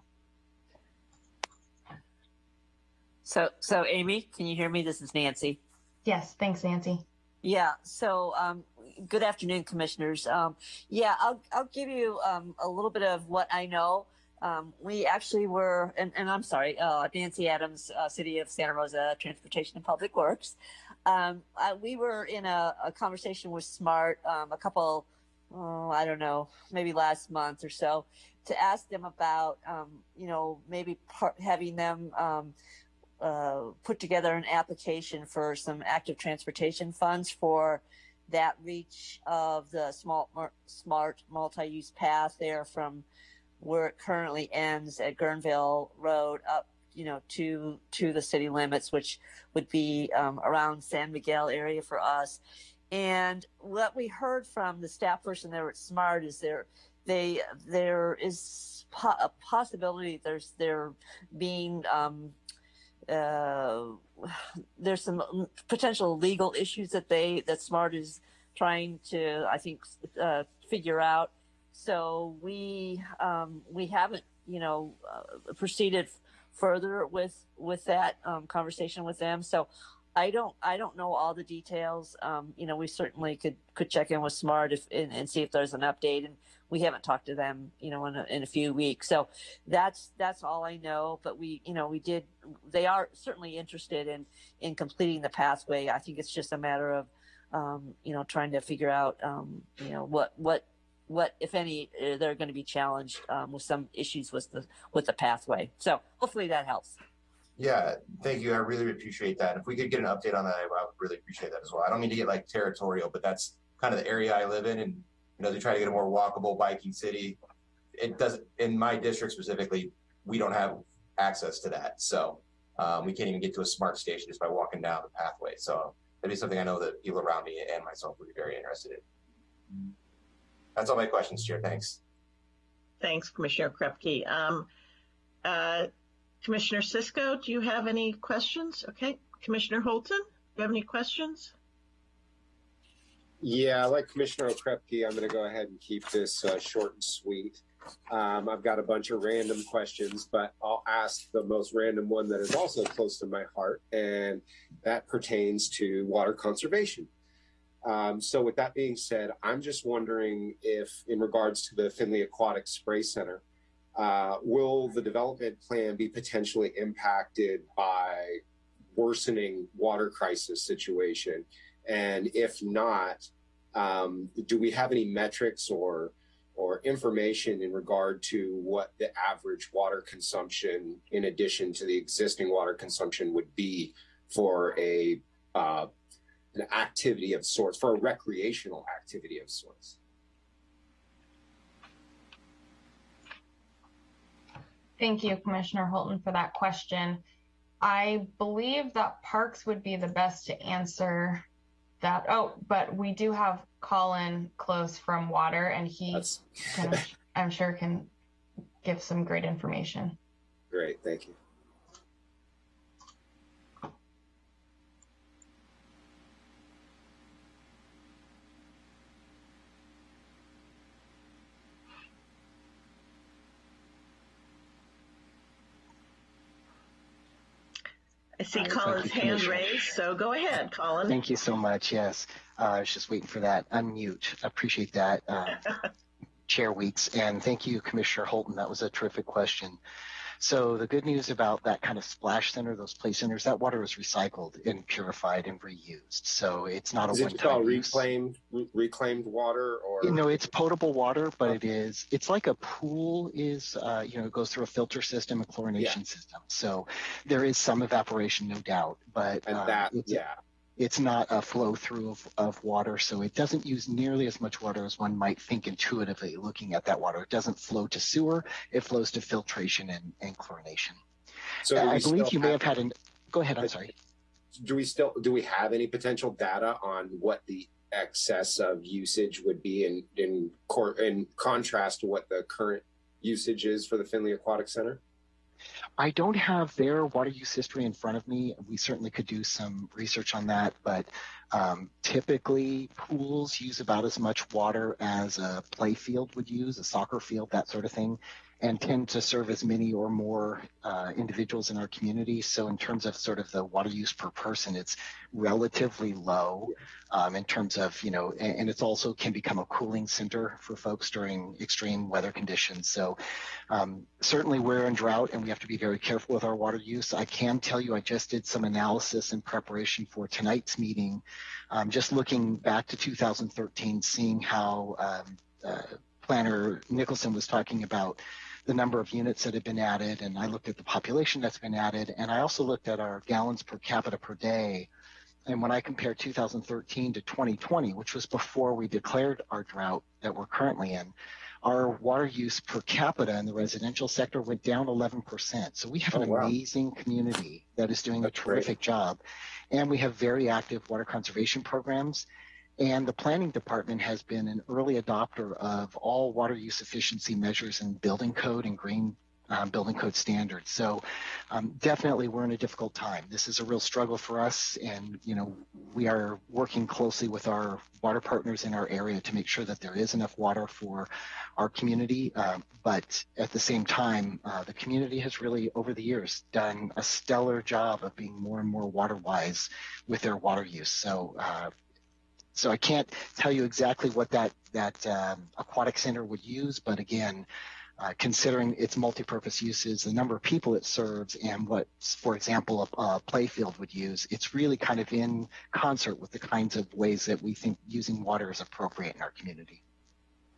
So, so Amy, can you hear me? This is Nancy. Yes. Thanks, Nancy. Yeah. So, um, good afternoon, commissioners. Um, yeah, I'll I'll give you um, a little bit of what I know. Um, we actually were, and, and I'm sorry, uh, Nancy Adams, uh, City of Santa Rosa Transportation and Public Works. Um, I, we were in a, a conversation with Smart um, a couple, oh, I don't know, maybe last month or so, to ask them about, um, you know, maybe part, having them uh, put together an application for some active transportation funds for that reach of the small, smart multi-use path there from where it currently ends at Guerneville Road up, you know, to to the city limits, which would be um, around San Miguel area for us. And what we heard from the staff person there at Smart is there they there is po- a possibility there's there being um, uh, *sighs* there's some potential legal issues that they that Smart is trying to I think uh, figure out. So we um, we haven't you know uh, proceeded further with with that um, conversation with them. So I don't I don't know all the details. Um, you know, we certainly could could check in with Smart if and, and, see if there's an update. And we haven't talked to them, you know, in a, in a few weeks. So that's that's all I know. But we, you know, we did. They are certainly interested in in completing the pathway. I think it's just a matter of, um, you know, trying to figure out, um, you know, what what what if any uh, they're going to be challenged um, with some issues with the with the pathway. So hopefully that helps. Yeah, thank you. I really appreciate that. If we could get an update on that, I would really appreciate that as well. I don't mean to get like territorial, but that's kind of the area I live in, and you know, they try to get a more walkable biking city. It doesn't in my district specifically. We don't have access to that, so um, we can't even get to a smart station just by walking down the pathway. So that'd be something I know that people around me and myself would be very interested in. That's all my questions, Chair. Thanks. Thanks, Commissioner Krupke. Um, uh, Commissioner Cisco, do you have any questions? Okay. Commissioner Holton, do you have any questions? Yeah, like Commissioner Okrepkie, I'm going to go ahead and keep this uh, short and sweet. Um, I've got a bunch of random questions, but I'll ask the most random one that is also close to my heart, and that pertains to water conservation. Um, so, with that being said, I'm just wondering if, in regards to the Finley Aquatic Spray Center, uh, will the development plan be potentially impacted by worsening water crisis situation? And if not, um, do we have any metrics or or information in regard to what the average water consumption, in addition to the existing water consumption, would be for a uh, an activity of sorts, for a recreational activity of sorts? Thank you, Commissioner Holton, for that question. I believe that Parks would be the best to answer that. Oh, but we do have Colin Close from Water, and he, can, I'm sure, can give some great information. Great, thank you. I see Colin's hand raised, so go ahead, Colin. Thank you so much. Yes, uh, I was just waiting for that unmute. Appreciate that, uh, *laughs* Chair Weeks, and thank you, Commissioner Holton. That was a terrific question. So the good news about that kind of splash center, those play centers, that water is recycled and purified and reused. So it's not is a one-time called reclaimed re- reclaimed water or you know it's potable water, but it is it's like a pool is uh, you know it goes through a filter system, a chlorination yeah. system. So there is some evaporation, no doubt, but and uh, that yeah it's not a flow through of, of water, so it doesn't use nearly as much water as one might think intuitively looking at that water. It doesn't flow to sewer, it flows to filtration and, and chlorination. So uh, I believe you may have had an, go ahead, I'm sorry. Do we still, do we have any potential data on what the excess of usage would be in, in, in contrast to what the current usage is for the Finley Aquatic Center? I don't have their water use history in front of me. We certainly could do some research on that, but um, typically pools use about as much water as a play field would use, a soccer field, that sort of thing and tend to serve as many or more uh, individuals in our community. So in terms of sort of the water use per person, it's relatively low um, in terms of, you know, and, and it's also can become a cooling center for folks during extreme weather conditions. So um, certainly we're in drought and we have to be very careful with our water use. I can tell you I just did some analysis in preparation for tonight's meeting, um, just looking back to 2013, seeing how um, uh, Planner Nicholson was talking about the number of units that have been added, and I looked at the population that's been added, and I also looked at our gallons per capita per day. And when I compare 2013 to 2020, which was before we declared our drought that we're currently in, our water use per capita in the residential sector went down 11%. So we have an Oh, wow. amazing community that is doing That's a great. terrific job. And we have very active water conservation programs. And the planning department has been an early adopter of all water use efficiency measures in building code and green um, building code standards. So um, definitely we're in a difficult time. This is a real struggle for us. And, you know, we are working closely with our water partners in our area to make sure that there is enough water for our community. Uh, but at the same time, uh, the community has really, over the years, done a stellar job of being more and more water wise with their water use. So, uh, so I can't tell you exactly what that that um, aquatic center would use, but again, uh, considering its multi-purpose uses, the number of people it serves, and what, for example, a, a playfield would use, it's really kind of in concert with the kinds of ways that we think using water is appropriate in our community.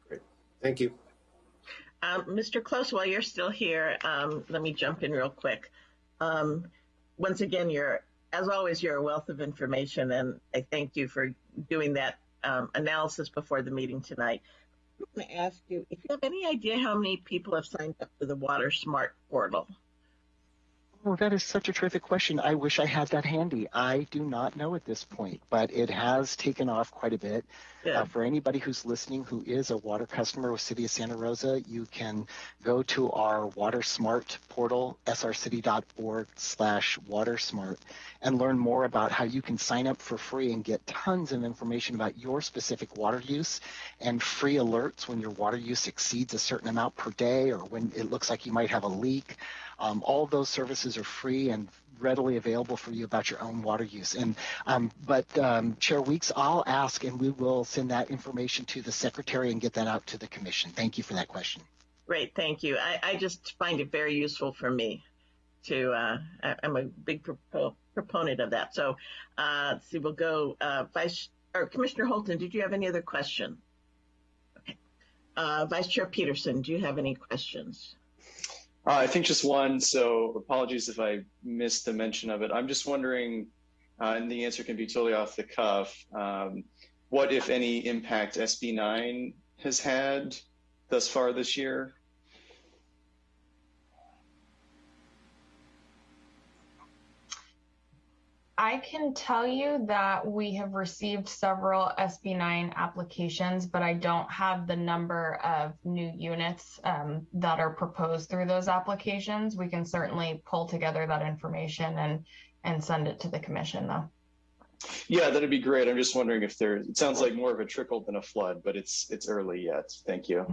Great, thank you. Um, Mr. Close, while you're still here, um, let me jump in real quick. Um, once again, you're, as always, you're a wealth of information, and I thank you for doing that um, analysis before the meeting tonight. I'm going to ask you if you have any idea how many people have signed up for the Water Smart portal. Oh, that is such a terrific question. I wish I had that handy. I do not know at this point, but it has taken off quite a bit. Yeah. Uh, for anybody who's listening who is a water customer with City of Santa Rosa, you can go to our Water Smart portal, srcity.org slash watersmart, and learn more about how you can sign up for free and get tons of information about your specific water use and free alerts when your water use exceeds a certain amount per day or when it looks like you might have a leak. Um, all of those services are free and readily available for you about your own water use. And um, but um, Chair Weeks, I'll ask, and we will send that information to the secretary and get that out to the commission. Thank you for that question. Great, thank you. I, I just find it very useful for me to, uh, I, I'm a big propo- proponent of that. So, uh, let's see, we'll go, uh, Vice, or Commissioner Holton, did you have any other question? Okay. Uh, Vice Chair Peterson, do you have any questions? Uh, I think just one. So apologies if I missed the mention of it. I'm just wondering, uh, and the answer can be totally off the cuff. Um, what, if any, impact SB9 has had thus far this year? I can tell you that we have received several SB9 applications, but I don't have the number of new units um, that are proposed through those applications. We can certainly pull together that information and and send it to the commission, though. Yeah, that'd be great. I'm just wondering if there. It sounds like more of a trickle than a flood, but it's it's early yet. Thank you.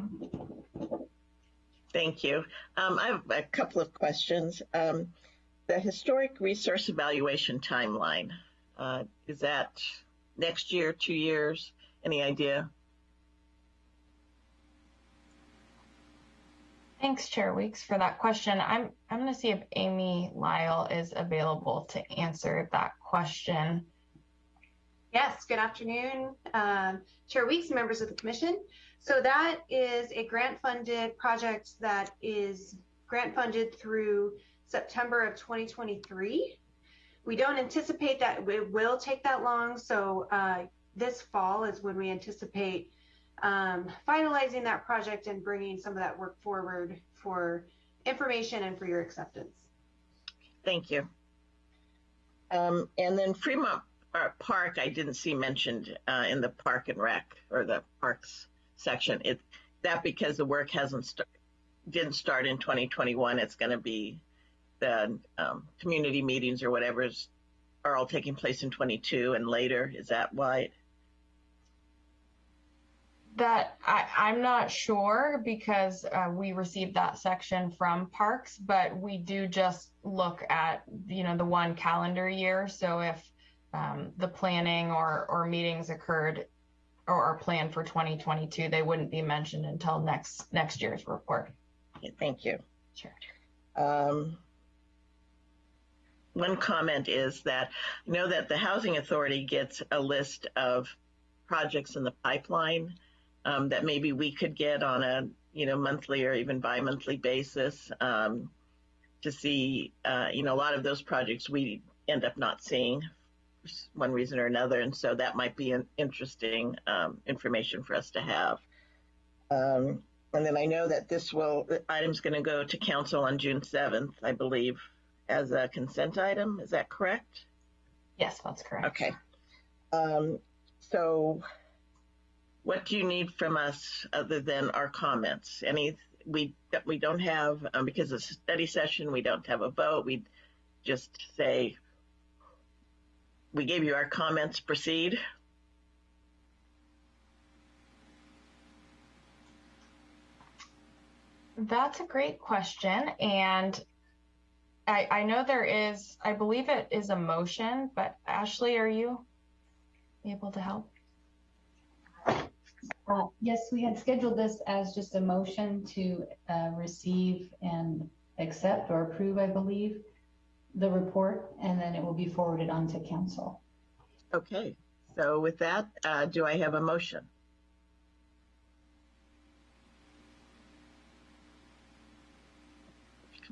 Thank you. Um, I have a couple of questions. Um, the historic resource evaluation timeline, uh, is that next year, two years? Any idea? Thanks, Chair Weeks, for that question. I'm I'm going to see if Amy Lyle is available to answer that question. Yes, good afternoon, um, Chair Weeks, members of the commission. So that is a grant funded project that is grant funded through September of 2023. We don't anticipate that it will take that long. So uh, this fall is when we anticipate um, finalizing that project and bringing some of that work forward for information and for your acceptance. Thank you. Um, and then Fremont uh, Park, I didn't see mentioned uh, in the Park and Rec or the Parks section. It that because the work hasn't didn't start in 2021. It's going to be the um, community meetings or whatever's are all taking place in 22 and later. Is that why? That I, I'm not sure because uh, we received that section from Parks, but we do just look at you know the one calendar year. So if um, the planning or or meetings occurred or are planned for 2022, they wouldn't be mentioned until next next year's report. Okay, thank you. Sure. Um, one comment is that I know that the Housing Authority gets a list of projects in the pipeline, um, that maybe we could get on a you know monthly or even bi-monthly basis um, to see uh, you know a lot of those projects we end up not seeing for one reason or another, and so that might be an interesting um, information for us to have. Um, and then I know that this will the item's going to go to council on June seventh, I believe, as a consent item. Is that correct? Yes, that's correct. Okay. Um, so what do you need from us other than our comments? Any, we, we don't have, um, because it's a study session, we don't have a vote. We just say, we gave you our comments, proceed. That's a great question. And I, I know there is, I believe it is a motion, but Ashley, are you able to help? Uh, Yes, we had scheduled this as just a motion to uh, receive and accept or approve, I believe, the report, and then it will be forwarded on to council. Okay. So with that, uh, do I have a motion?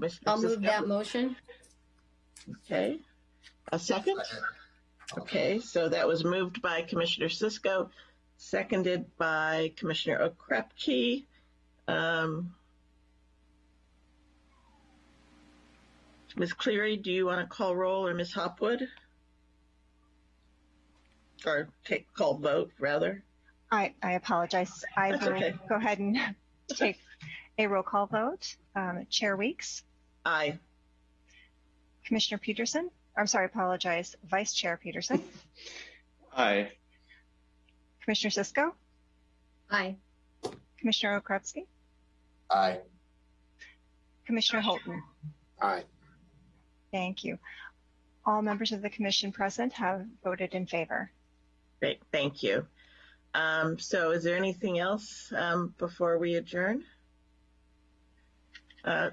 Commissioner I'll move that motion. Okay. A second? Okay, so that was moved by Commissioner Cisco, seconded by Commissioner Okrepkie. Um, Ms. Cleary, do you want to call roll or Ms. Hopwood? Or take call vote rather? I, I apologize. I will okay. go ahead and *laughs* take a roll call vote. Um, Chair Weeks, Aye. Commissioner Peterson, I'm sorry, apologize, Vice Chair Peterson, Aye. Commissioner Cisco, Aye. Commissioner Okrepkie, Aye. Commissioner Holton. Aye. Thank you. All members of the commission present have voted in favor. Great, thank you. Um, so is there anything else um, before we adjourn? Uh,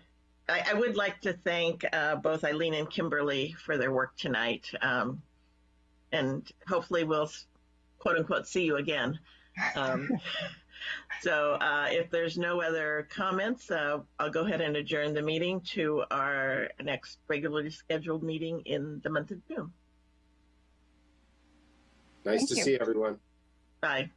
I, I would like to thank uh, both Eileen and Kimberly for their work tonight. Um, and hopefully we'll quote unquote see you again. Um, *laughs* so uh, if there's no other comments, uh, I'll go ahead and adjourn the meeting to our next regularly scheduled meeting in the month of June. Nice Thank to you. see everyone. Bye.